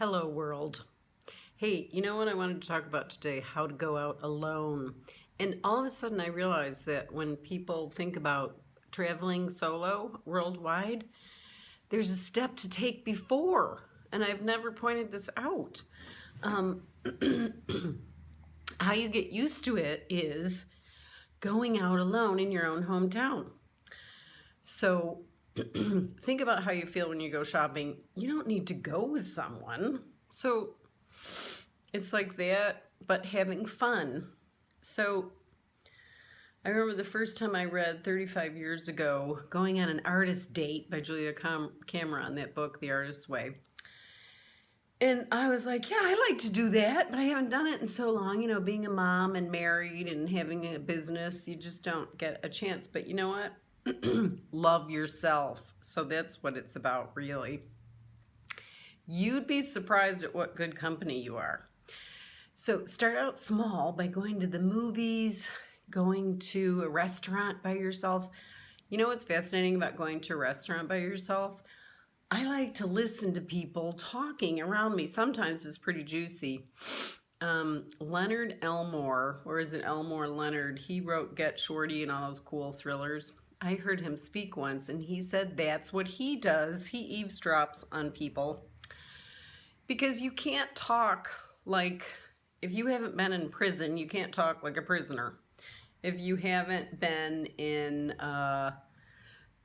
Hello world. Hey, you know what I wanted to talk about today? How to go out alone. And all of a sudden I realized that when people think about traveling solo worldwide, there's a step to take before. And I've never pointed this out. Um, how you get used to it is going out alone in your own hometown. So think about how you feel when you go shopping. You don't need to go with someone. So it's like that, but having fun. So I remember the first time I read 35 years ago, Going on an Artist Date by Julia Cam Cameron, that book, The Artist's Way. And I was like, yeah, I like to do that, but I haven't done it in so long. You know, being a mom and married and having a business, you just don't get a chance. But you know what? love yourself. So that's what it's about, really. You'd be surprised at what good company you are. So start out small by going to the movies, going to a restaurant by yourself. You know what's fascinating about going to a restaurant by yourself? I like to listen to people talking around me. Sometimes it's pretty juicy. Um, Leonard Elmore, or is it Elmore Leonard? He wrote Get Shorty and all those cool thrillers. I heard him speak once and he said that's what he does. He eavesdrops on people because you can't talk like, if you haven't been in prison, you can't talk like a prisoner. If you haven't been in, uh,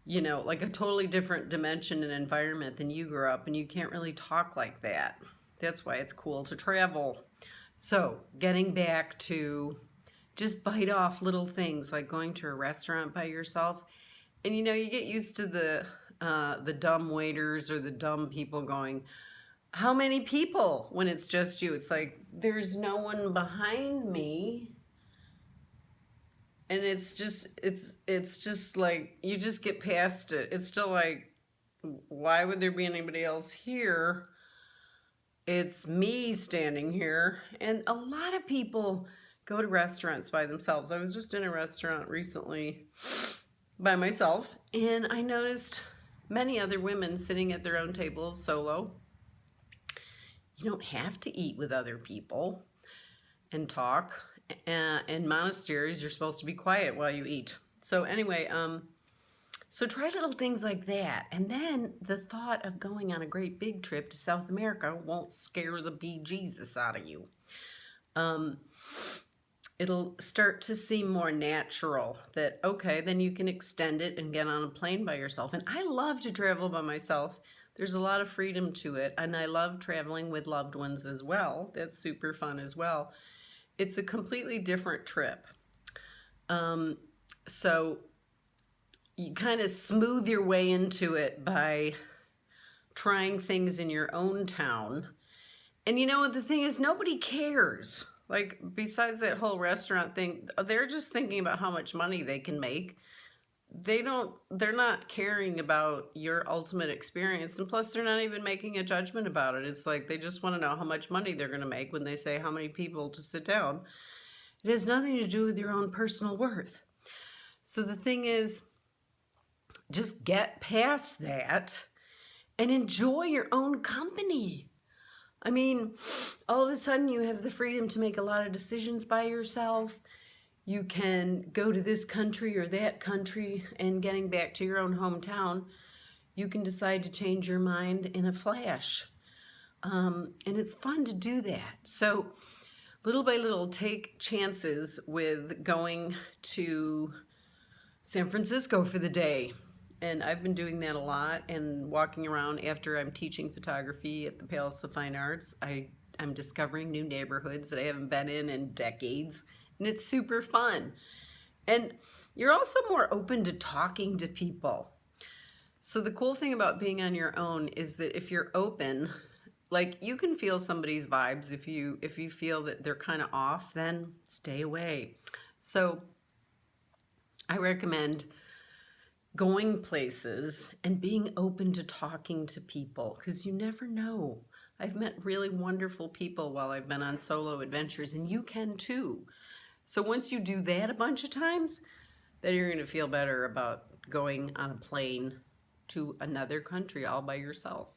you know, like a totally different dimension and environment than you grew up and you can't really talk like that. That's why it's cool to travel. So getting back to just bite off little things like going to a restaurant by yourself. And you know, you get used to the uh, the dumb waiters or the dumb people going, how many people when it's just you? It's like, there's no one behind me. And it's just, it's, it's just like, you just get past it. It's still like, why would there be anybody else here? It's me standing here. And a lot of people, go to restaurants by themselves. I was just in a restaurant recently by myself and I noticed many other women sitting at their own tables solo. You don't have to eat with other people and talk. Uh, in monasteries, you're supposed to be quiet while you eat. So anyway, um, so try little things like that. And then the thought of going on a great big trip to South America won't scare the bejesus out of you. Um, it'll start to seem more natural that, okay, then you can extend it and get on a plane by yourself. And I love to travel by myself. There's a lot of freedom to it. And I love traveling with loved ones as well. That's super fun as well. It's a completely different trip. Um, so you kind of smooth your way into it by trying things in your own town. And you know what the thing is, nobody cares. Like, besides that whole restaurant thing, they're just thinking about how much money they can make. They don't, they're not caring about your ultimate experience. And plus, they're not even making a judgment about it. It's like they just want to know how much money they're going to make when they say how many people to sit down. It has nothing to do with your own personal worth. So the thing is, just get past that and enjoy your own company. I mean, all of a sudden you have the freedom to make a lot of decisions by yourself. You can go to this country or that country and getting back to your own hometown, you can decide to change your mind in a flash. Um, and it's fun to do that. So little by little, take chances with going to San Francisco for the day and I've been doing that a lot and walking around after I'm teaching photography at the Palace of Fine Arts. I, I'm discovering new neighborhoods that I haven't been in in decades and it's super fun. And you're also more open to talking to people. So the cool thing about being on your own is that if you're open, like you can feel somebody's vibes if you if you feel that they're kind of off, then stay away. So I recommend going places and being open to talking to people because you never know. I've met really wonderful people while I've been on solo adventures and you can too. So once you do that a bunch of times, then you're going to feel better about going on a plane to another country all by yourself.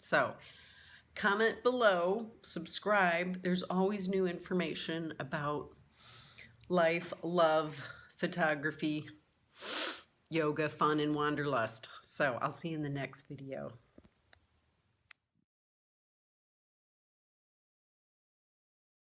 So comment below, subscribe. There's always new information about life, love, photography, yoga, fun, and wanderlust. So I'll see you in the next video.